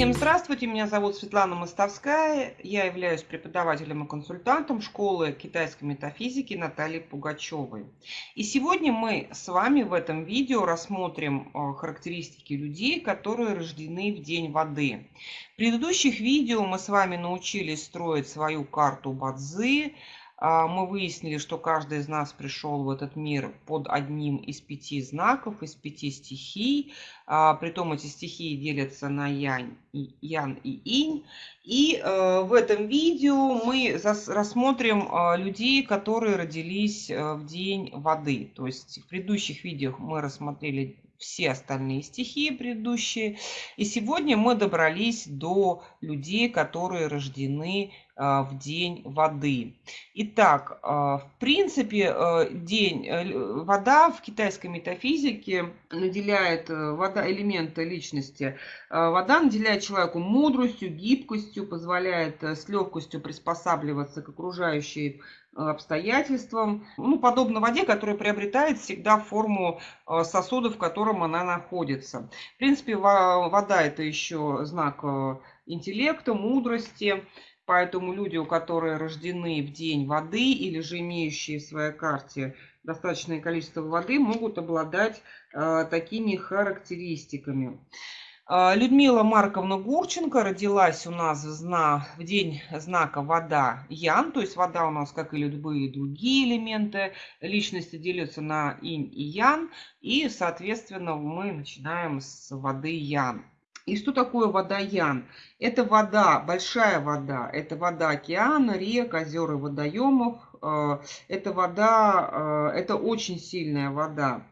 Всем здравствуйте, меня зовут Светлана Мостовская, я являюсь преподавателем и консультантом школы китайской метафизики Натальи Пугачевой. И сегодня мы с вами в этом видео рассмотрим э, характеристики людей, которые рождены в День воды. В предыдущих видео мы с вами научились строить свою карту Бадзи, мы выяснили, что каждый из нас пришел в этот мир под одним из пяти знаков, из пяти стихий. А, притом эти стихии делятся на янь ян и инь. И э, в этом видео мы рассмотрим э, людей, которые родились э, в день воды. То есть в предыдущих видео мы рассмотрели все остальные стихии предыдущие. И сегодня мы добрались до людей, которые рождены а, в день воды. Итак, а, в принципе, а, день, э, вода в китайской метафизике наделяет э, вода, элементы личности. Вода наделяет человеку мудростью, гибкостью, позволяет э, с легкостью приспосабливаться к окружающей обстоятельствам. Ну, подобно воде, которая приобретает всегда форму сосуда, в котором она находится. В принципе, вода это еще знак интеллекта, мудрости. Поэтому люди, у которых рождены в день воды или же имеющие в своей карте достаточное количество воды, могут обладать э, такими характеристиками. Э, Людмила Марковна Гурченко родилась у нас в, зна, в день знака вода Ян, то есть вода у нас, как и любые другие элементы личности, делятся на инь и ян, и, соответственно, мы начинаем с воды Ян. И что такое водоян? Это вода, большая вода, это вода океана, рек, озер и водоемов. Э, это вода, э, это очень сильная вода.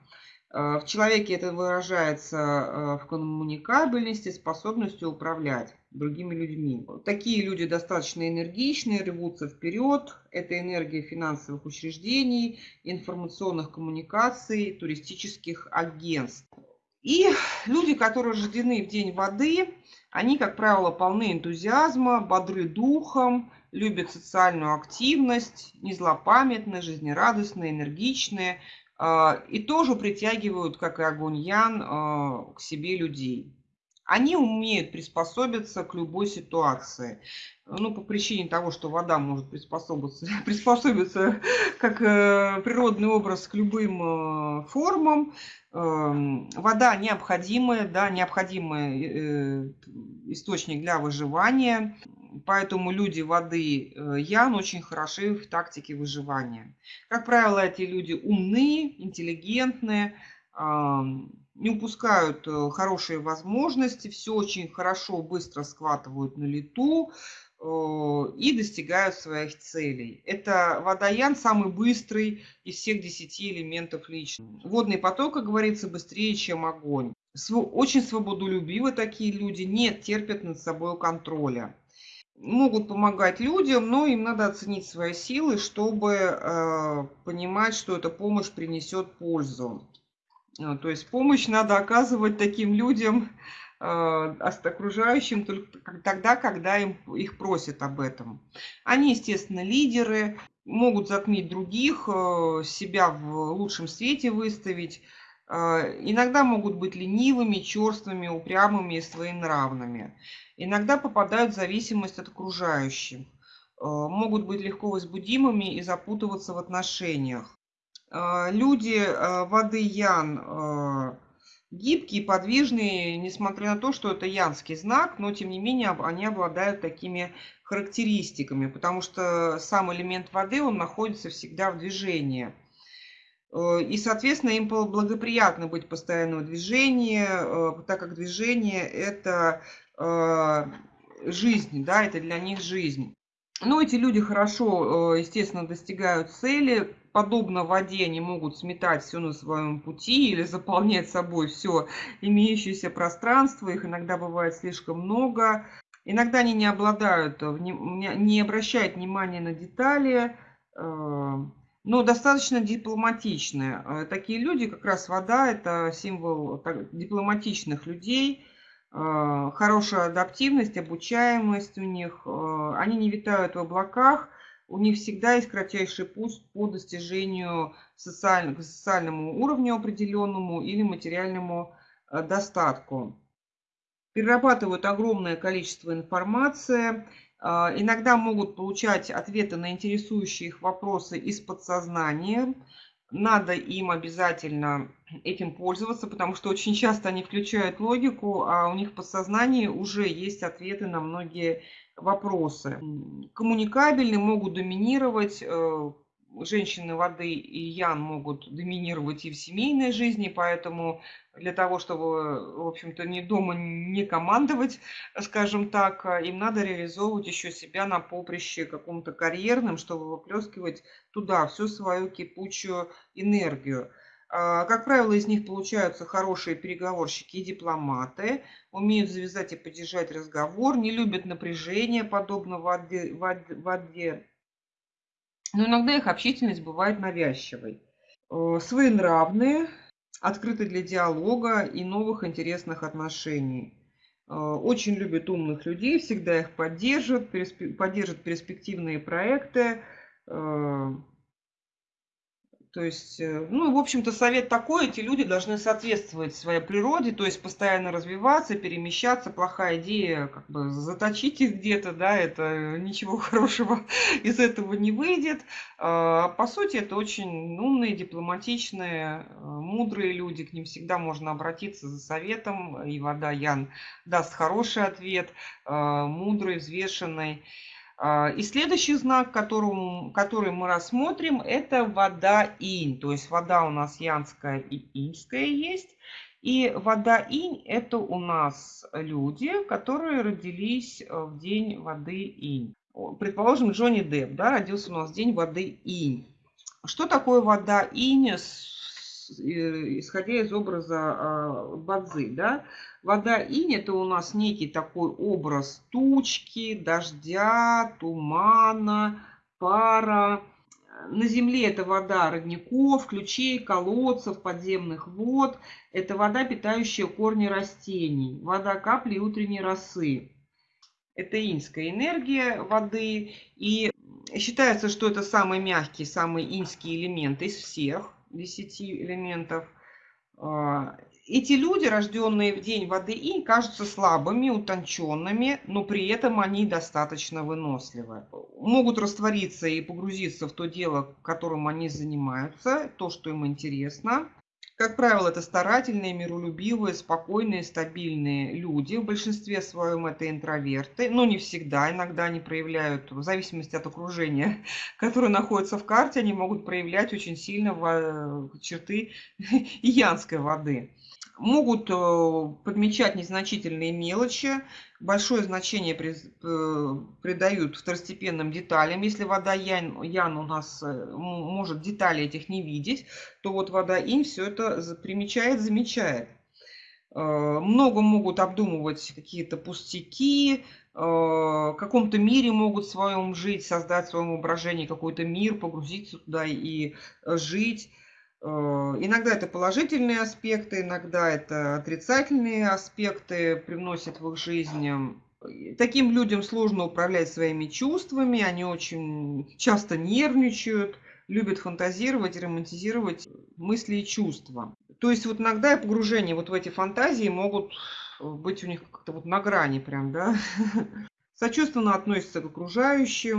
Э, в человеке это выражается в коммуникабельности, способностью управлять другими людьми. Такие люди достаточно энергичные, рвутся вперед. Это энергия финансовых учреждений, информационных коммуникаций, туристических агентств. И люди, которые рождены в день воды, они, как правило, полны энтузиазма, бодры духом, любят социальную активность, не злопамятные, жизнерадостные, энергичные. А, и тоже притягивают, как и огонь Ян, а, к себе людей. Они умеют приспособиться к любой ситуации. Ну, по причине того, что вода может приспособиться, приспособиться как э, природный образ к любым э, формам. Эм, вода необходимая, да, необходимый э, источник для выживания. Поэтому люди воды Ян очень хороши в тактике выживания. Как правило, эти люди умные, интеллигентные, не упускают э, хорошие возможности, все очень хорошо, быстро схватывают на лету э, и достигают своих целей. Это водоян самый быстрый из всех десяти элементов личности. Водный поток, как говорится, быстрее, чем огонь. Очень свободолюбивы такие люди, не терпят над собой контроля. Могут помогать людям, но им надо оценить свои силы, чтобы э, понимать, что эта помощь принесет пользу. А, то есть помощь надо оказывать таким людям, а, окружающим только тогда, когда им, их просят об этом. Они, естественно, лидеры, могут затмить других, э, себя в лучшем свете выставить. А, иногда могут быть ленивыми, черствыми, упрямыми и своенравными. Иногда попадают в зависимость от окружающих. Могут быть легко возбудимыми и запутываться в отношениях. А, люди а, воды Ян а, гибкие, подвижные, несмотря на то, что это янский знак, но тем не менее они обладают такими характеристиками, потому что сам элемент воды, он находится всегда в движении. И, соответственно, им благоприятно быть постоянно в движении, так как движение – это жизнь, да, это для них жизнь. Но эти люди хорошо, естественно, достигают цели, подобно воде, они могут сметать все на своем пути или заполнять собой все имеющееся пространство. Их иногда бывает слишком много. Иногда они не обладают, не обращают внимания на детали, э, но достаточно дипломатичные. Э, такие люди, как раз вода, это символ дипломатичных людей, э, хорошая адаптивность, обучаемость у них. Они не витают в облаках, у них всегда есть кратчайший путь по достижению социального, социальному уровню определенному или материальному э, достатку. перерабатывают огромное количество информации, а, иногда могут получать ответы на интересующие их вопросы из подсознания. Надо им обязательно этим пользоваться, потому что очень часто они включают логику, а у них в подсознании уже есть ответы на многие вопросы. Коммуникабельны, могут доминировать, э, женщины воды и ян могут доминировать и в семейной жизни, поэтому для того, чтобы, в общем-то, не дома не командовать, скажем так, им надо реализовывать еще себя на поприще каком-то карьерном, чтобы выплескивать туда всю свою кипучую энергию. А, как правило, из них получаются хорошие переговорщики и дипломаты, умеют завязать и поддержать разговор, не любят напряжение, подобно воде, воде, но иногда их общительность бывает навязчивой. Э, своенравные, открыты для диалога и новых интересных отношений. Э, очень любят умных людей, всегда их поддержат, поддержат перспективные проекты, э, то есть, э, ну, в общем-то, совет такой, эти люди должны соответствовать своей природе, то есть постоянно развиваться, перемещаться. Плохая идея, как бы заточить их где-то, да, это ничего хорошего из этого не выйдет. А, по сути, это очень умные, дипломатичные, э, мудрые люди, к ним всегда можно обратиться за советом, и вода Ян даст хороший ответ, э, мудрый, взвешенный. А, и следующий знак, которым, который мы рассмотрим, это вода инь. То есть вода у нас янская и иньская есть. И вода инь – это у нас люди, которые родились э, в день воды инь. Предположим, Джонни Депп да, родился у нас в день воды инь. Что такое вода инь, исходя из образа а, Бадзи? Да? Вода инь – это у нас некий такой образ тучки, дождя, тумана, пара. На Земле это вода родников, ключей, колодцев, подземных вод. Это вода, питающая корни растений. Вода капли утренней росы. Это иньская энергия воды. И считается, что это самый мягкий, самый иньский элемент из всех десяти элементов. А, эти люди, рожденные в день воды инь, кажутся слабыми, утонченными, но при этом они достаточно выносливы. Могут раствориться и погрузиться в то дело, которым они занимаются, то, что им интересно. Как правило, это старательные, миролюбивые, спокойные, стабильные люди. В большинстве своем это интроверты, но не всегда. Иногда они проявляют, в зависимости от окружения, которое находится в карте, они могут проявлять очень сильно черты янской воды могут э, подмечать незначительные мелочи, большое значение э, придают второстепенным деталям. Если вода Ян, Ян у нас э, может детали этих не видеть, то вот вода Инь все это примечает, замечает. Много могут обдумывать какие-то пустяки, в каком-то мире могут в своем жить, создать в своем воображении какой-то мир, погрузиться туда и жить. Э, иногда это положительные аспекты, иногда это отрицательные аспекты привносят в их жизнь. Таким людям сложно управлять своими чувствами, они очень часто нервничают, любят фантазировать романтизировать мысли и чувства. То есть вот иногда погружение вот в эти фантазии могут быть у них как-то вот на грани прям, да. сочувственно относятся к окружающим.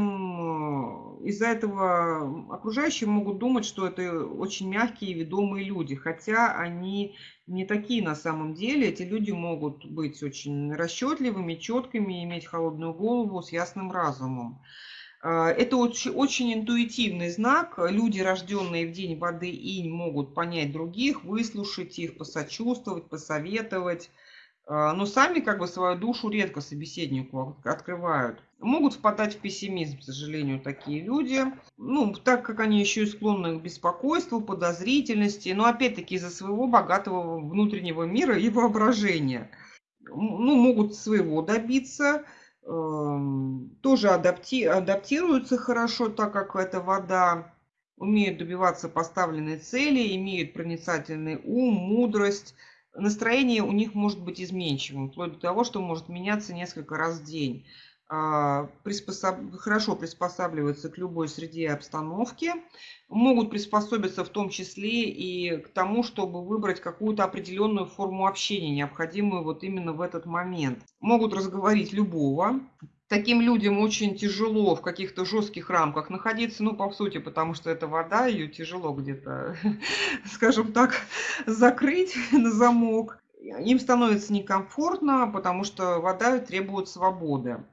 Из-за этого окружающие могут думать, что это очень мягкие и ведомые люди, хотя они не такие на самом деле. Эти люди могут быть очень расчетливыми, четкими, иметь холодную голову с ясным разумом. А, это очень, очень интуитивный знак. Люди, рожденные в день воды инь, могут понять других, выслушать их, посочувствовать, посоветовать но сами как бы свою душу редко собеседнику открывают. Могут впадать в пессимизм, к сожалению, такие люди. Ну, так как они еще и склонны к беспокойству, подозрительности, но опять-таки из-за своего богатого внутреннего мира и воображения. Ну, могут своего добиться, эм, тоже адапти адаптируются хорошо, так как это вода, умеют добиваться поставленной цели, имеют проницательный ум, мудрость, настроение у них может быть изменчивым, вплоть до того, что может меняться несколько раз в день. а, приспособ... хорошо приспосабливаются к любой среде и обстановке, могут приспособиться в том числе и к тому, чтобы выбрать какую-то определенную форму общения, необходимую вот именно в этот момент. Могут разговорить любого, таким людям очень тяжело в каких-то жестких рамках находиться, ну, по сути, потому что это вода, ее тяжело где-то, скажем так, закрыть на замок. Им становится некомфортно, потому что вода требует свободы.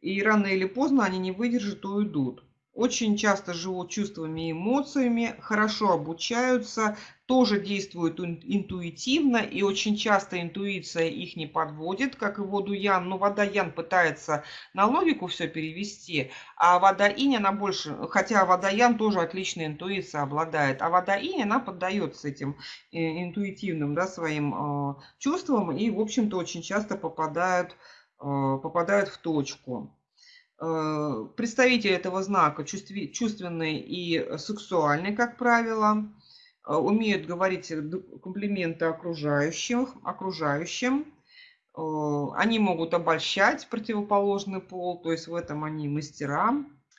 И рано или поздно они не выдержат и уйдут очень часто живут чувствами и эмоциями, хорошо обучаются, тоже действуют интуитивно, и очень часто интуиция их не подводит, как и воду Ян. Но вода Ян пытается на логику все перевести, а вода Инь, она больше, хотя вода Ян тоже отличная интуиция обладает, а вода Инь, она поддается этим э, интуитивным да, своим э, чувствам и, в общем-то, очень часто попадают, э, попадают в точку. Э, представители этого знака чувственные и сексуальные, как правило, э, умеют говорить комплименты окружающим, окружающим. Э, они могут обольщать противоположный пол, то есть в этом они мастера.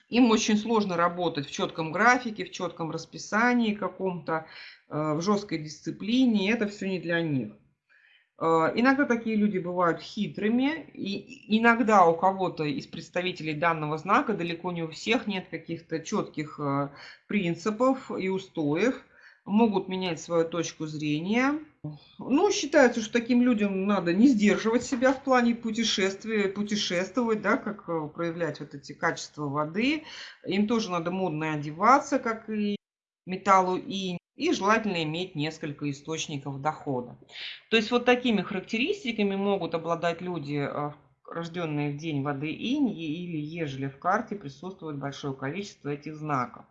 Им очень сложно работать в четком графике, в четком расписании каком-то, в жесткой дисциплине. Это все не для них. Э, иногда такие люди бывают хитрыми, и иногда у кого-то из представителей данного знака, далеко не у всех, нет каких-то четких э, принципов и устоев, могут менять свою точку зрения. Ну, считается, что таким людям надо не сдерживать себя в плане путешествия, путешествовать, да, как э, проявлять вот эти качества воды. Им тоже надо модно одеваться, как и металлу и и желательно иметь несколько источников дохода. То есть вот такими характеристиками могут обладать люди, а, рожденные в день воды инь, или ежели в карте присутствует большое количество этих знаков.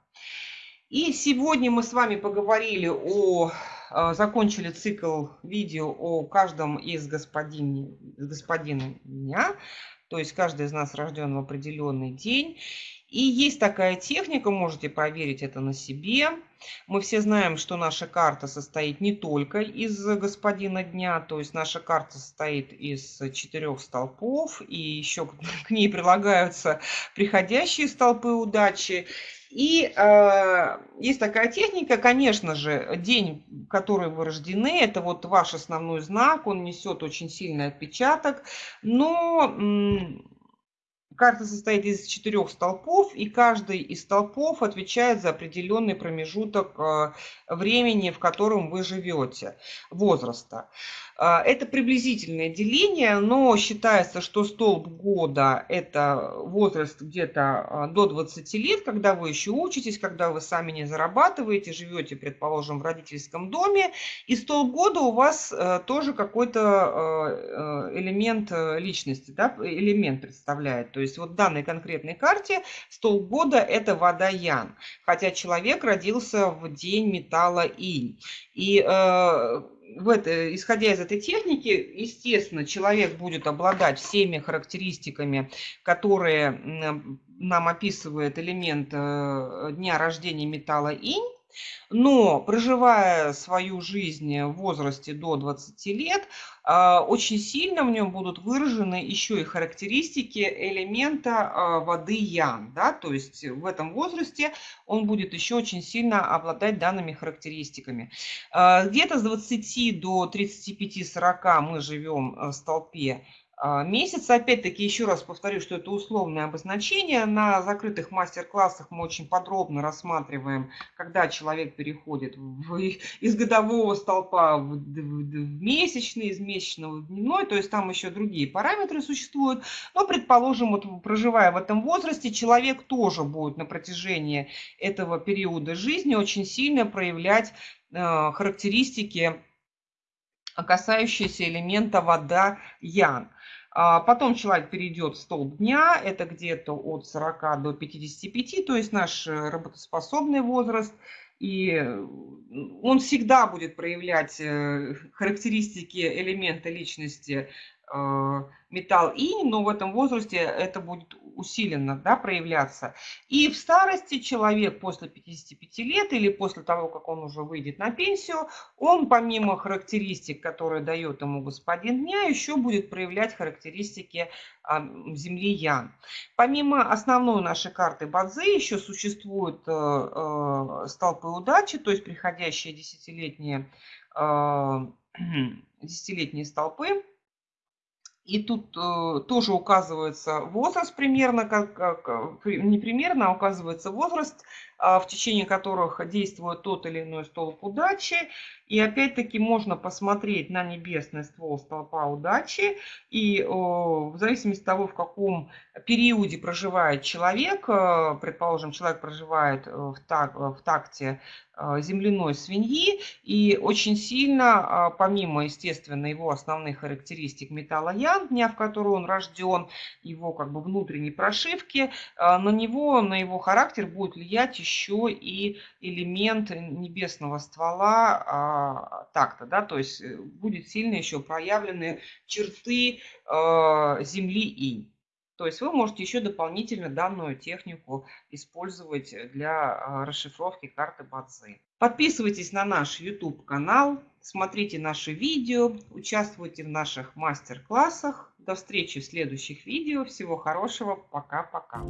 И сегодня мы с вами поговорили о, а, закончили цикл видео о каждом из господин, господина дня, то есть каждый из нас рожден в определенный день. И есть такая техника, можете проверить это на себе. Мы все знаем, что наша карта состоит не только из господина дня, то есть наша карта состоит из четырех столпов, и еще к ней прилагаются приходящие столпы удачи. И э, есть такая техника, конечно же, день, в который вы рождены, это вот ваш основной знак, он несет очень сильный отпечаток, но Карта состоит из четырех столпов, и каждый из столпов отвечает за определенный промежуток э, времени, в котором вы живете, возраста. А, это приблизительное деление, но считается, что столб года – это возраст где-то а, до 20 лет, когда вы еще учитесь, когда вы сами не зарабатываете, живете, предположим, в родительском доме. И столб года у вас э, тоже какой-то э, э, элемент личности, да, элемент представляет. То есть вот в данной конкретной карте столб года – это вода Ян, хотя человек родился в день металла Инь. И в это, исходя из этой техники, естественно, человек будет обладать всеми характеристиками, которые нам описывает элемент э, дня рождения металла инь, но проживая свою жизнь в возрасте до 20 лет, а, очень сильно в нем будут выражены еще и характеристики элемента а, воды ян. Да? То есть в этом возрасте он будет еще очень сильно обладать данными характеристиками. А, где-то с 20 до 35-40 мы живем в столпе а, месяца. Опять-таки, еще раз повторю, что это условное обозначение. На закрытых мастер-классах мы очень подробно рассматриваем, когда человек переходит в, из годового столпа в, в, в месячный, из месячного в дневной. То есть там еще другие параметры существуют. Но, предположим, вот проживая в этом возрасте, человек тоже будет на протяжении этого периода жизни очень сильно проявлять э, характеристики касающиеся элемента вода ян. А потом человек перейдет в столб дня, это где-то от 40 до 55, то есть наш э, работоспособный возраст. И он всегда будет проявлять э, характеристики элемента личности э, металл инь, но в этом возрасте это будет усиленно да, проявляться. И в старости человек после 55 лет или после того, как он уже выйдет на пенсию, он помимо характеристик, которые дает ему господин дня, еще будет проявлять характеристики а, Земли Ян. Помимо основной нашей карты Бадзи еще существуют э, э, столпы удачи, то есть приходящие десятилетние, э, десятилетние столпы, и тут э, тоже указывается возраст примерно, как, как не примерно, а указывается возраст, э, в течение которых действует тот или иной столб удачи. И опять-таки можно посмотреть на небесный ствол столпа удачи. И э, в зависимости от того, в каком периоде проживает человек, э, предположим, человек проживает э, в, так, в такте э, земляной свиньи, и очень сильно, э, помимо, естественно, его основных характеристик металла ян, дня, в который он рожден, его как бы внутренней прошивки, э, на него, на его характер будет влиять еще и элемент небесного ствола а, такта, да, то есть э, будет сильно еще проявлены черты э, земли инь. То есть вы можете еще дополнительно данную технику использовать для э, расшифровки карты Бадзи. Подписывайтесь на наш YouTube канал, смотрите наши видео, участвуйте в наших мастер-классах. До встречи в следующих видео. Всего хорошего. Пока-пока.